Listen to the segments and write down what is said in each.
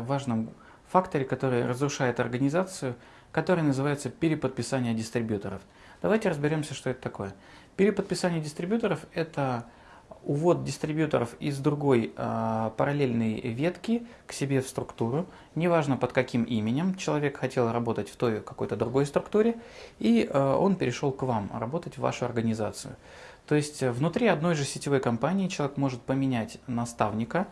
важном факторе, который разрушает организацию, который называется переподписание дистрибьюторов. Давайте разберемся, что это такое. Переподписание дистрибьюторов – это увод дистрибьюторов из другой э, параллельной ветки к себе в структуру, неважно под каким именем, человек хотел работать в той какой-то другой структуре, и э, он перешел к вам, работать в вашу организацию. То есть внутри одной же сетевой компании человек может поменять наставника,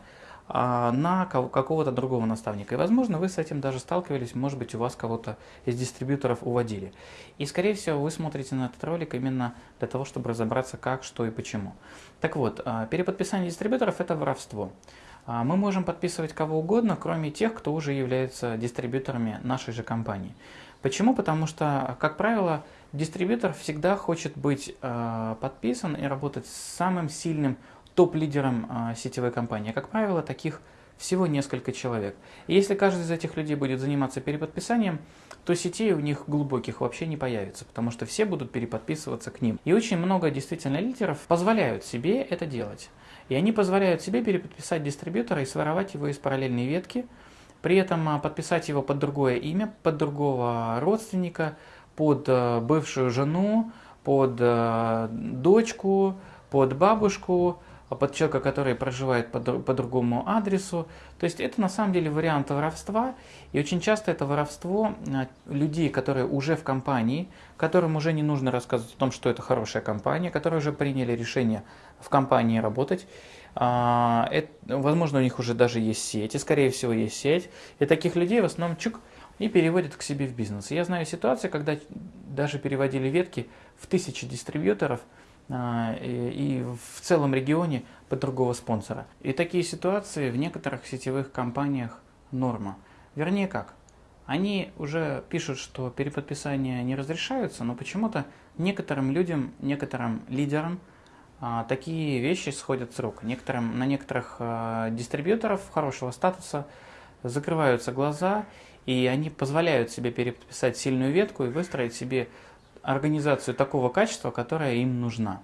на какого-то другого наставника. И, возможно, вы с этим даже сталкивались, может быть, у вас кого-то из дистрибьюторов уводили. И, скорее всего, вы смотрите на этот ролик именно для того, чтобы разобраться, как, что и почему. Так вот, а, переподписание дистрибьюторов – это воровство. А, мы можем подписывать кого угодно, кроме тех, кто уже является дистрибьюторами нашей же компании. Почему? Потому что, как правило, дистрибьютор всегда хочет быть подписан и работать с самым сильным топ-лидером а, сетевой компании. Как правило, таких всего несколько человек. И если каждый из этих людей будет заниматься переподписанием, то сетей у них глубоких вообще не появится, потому что все будут переподписываться к ним. И очень много действительно лидеров позволяют себе это делать. И они позволяют себе переподписать дистрибьютора и своровать его из параллельной ветки, при этом а, подписать его под другое имя, под другого родственника, под а, бывшую жену, под дочку, под бабушку, а под человека, который проживает по, по другому адресу. То есть это на самом деле вариант воровства, и очень часто это воровство а, людей, которые уже в компании, которым уже не нужно рассказывать о том, что это хорошая компания, которые уже приняли решение в компании работать. А, это, возможно, у них уже даже есть сеть, и скорее всего есть сеть, и таких людей в основном чук и переводят к себе в бизнес. Я знаю ситуации, когда даже переводили ветки в тысячи дистрибьюторов – и в целом регионе под другого спонсора. И такие ситуации в некоторых сетевых компаниях норма. Вернее как, они уже пишут, что переподписания не разрешаются, но почему-то некоторым людям, некоторым лидерам а, такие вещи сходят с рук. Некоторым, на некоторых а, дистрибьюторов хорошего статуса закрываются глаза, и они позволяют себе переподписать сильную ветку и выстроить себе организацию такого качества, которая им нужна.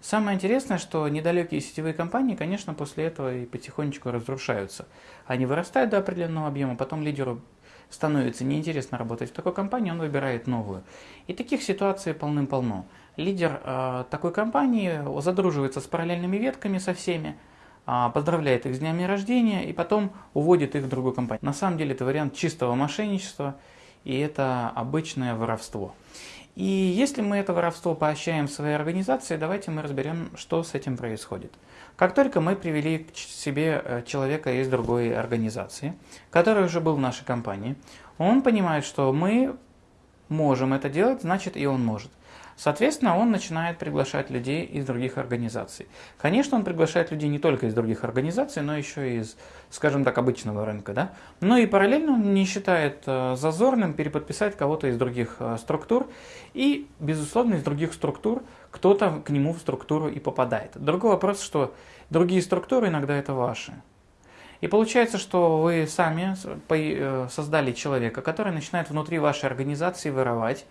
Самое интересное, что недалекие сетевые компании, конечно, после этого и потихонечку разрушаются. Они вырастают до определенного объема, потом лидеру становится неинтересно работать в такой компании, он выбирает новую. И таких ситуаций полным-полно. Лидер э, такой компании задруживается с параллельными ветками со всеми, э, поздравляет их с днями рождения и потом уводит их в другую компанию. На самом деле это вариант чистого мошенничества и это обычное воровство. И если мы это воровство поощряем в своей организации, давайте мы разберем, что с этим происходит. Как только мы привели к себе э, человека из другой организации, который уже был в нашей компании, он понимает, что мы можем это делать, значит и он может. Соответственно, он начинает приглашать людей из других организаций. Конечно, он приглашает людей не только из других организаций, но еще и из, скажем так, обычного рынка. Да? Но и параллельно он не считает э, зазорным переподписать кого-то из других э, структур. И, безусловно, из других структур кто-то к нему в структуру и попадает. Другой вопрос, что другие структуры иногда это ваши. И получается, что вы сами э, создали человека, который начинает внутри вашей организации воровать,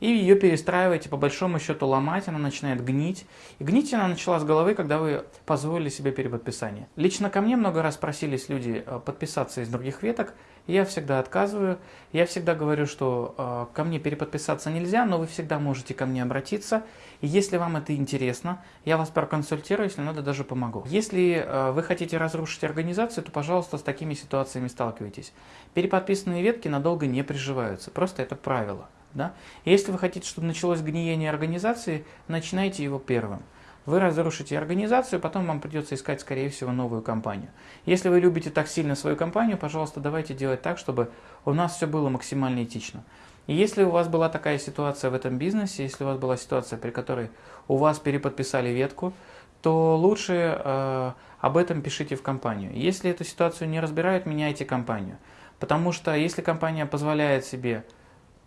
и ее перестраиваете, по большому счету ломать, она начинает гнить. И гнить она начала с головы, когда вы позволили себе переподписание. Лично ко мне много раз просились люди э, подписаться из других веток, я всегда отказываю. Я всегда говорю, что э, ко мне переподписаться нельзя, но вы всегда можете ко мне обратиться. И если вам это интересно, я вас проконсультирую, если надо, даже помогу. Если э, вы хотите разрушить организацию, то, пожалуйста, с такими ситуациями сталкивайтесь. Переподписанные ветки надолго не приживаются, просто это правило. Да? Если вы хотите, чтобы началось гниение организации, начинайте его первым. Вы разрушите организацию, потом вам придется искать, скорее всего, новую компанию. Если вы любите так сильно свою компанию, пожалуйста, давайте делать так, чтобы у нас все было максимально этично. И если у вас была такая ситуация в этом бизнесе, если у вас была ситуация, при которой у вас переподписали ветку, то лучше э, об этом пишите в компанию. Если эту ситуацию не разбирают, меняйте компанию. Потому что если компания позволяет себе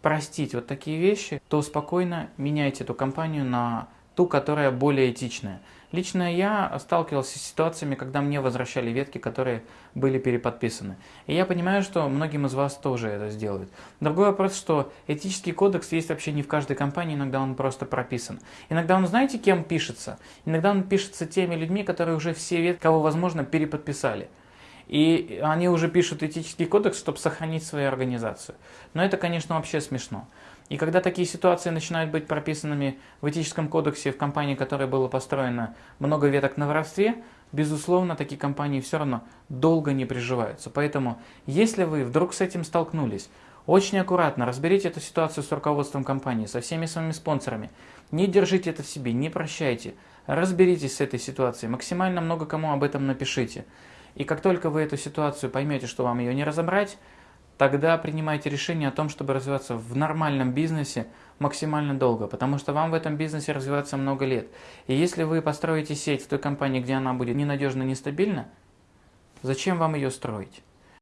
простить вот такие вещи, то спокойно меняйте эту компанию на ту, которая более этичная. Лично я сталкивался с ситуациями, когда мне возвращали ветки, которые были переподписаны. И я понимаю, что многим из вас тоже это сделают. Другой вопрос, что этический кодекс есть вообще не в каждой компании, иногда он просто прописан. Иногда он, знаете, кем пишется? Иногда он пишется теми людьми, которые уже все ветки, кого возможно, переподписали. И они уже пишут этический кодекс, чтобы сохранить свою организацию. Но это, конечно, вообще смешно. И когда такие ситуации начинают быть прописанными в этическом кодексе в компании, которая была построена много веток на воровстве, безусловно, такие компании все равно долго не приживаются. Поэтому, если вы вдруг с этим столкнулись, очень аккуратно разберите эту ситуацию с руководством компании, со всеми своими спонсорами. Не держите это в себе, не прощайте. Разберитесь с этой ситуацией, максимально много кому об этом напишите. И как только вы эту ситуацию поймете, что вам ее не разобрать, тогда принимайте решение о том, чтобы развиваться в нормальном бизнесе максимально долго, потому что вам в этом бизнесе развиваться много лет. И если вы построите сеть в той компании, где она будет ненадежно, нестабильна, зачем вам ее строить?